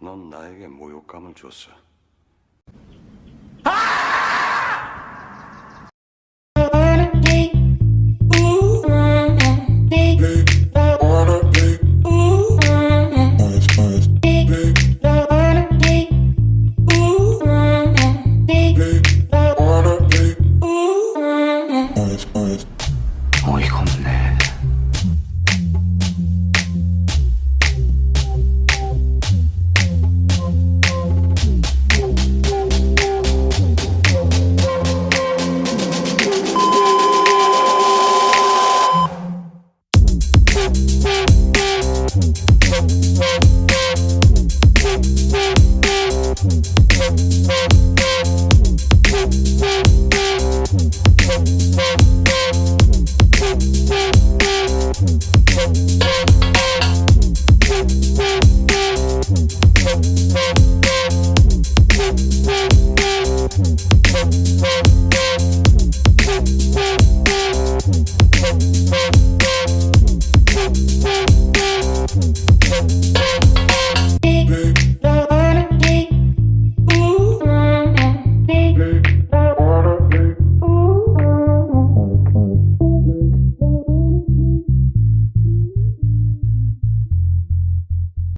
넌 나에게 모욕감을 줬어.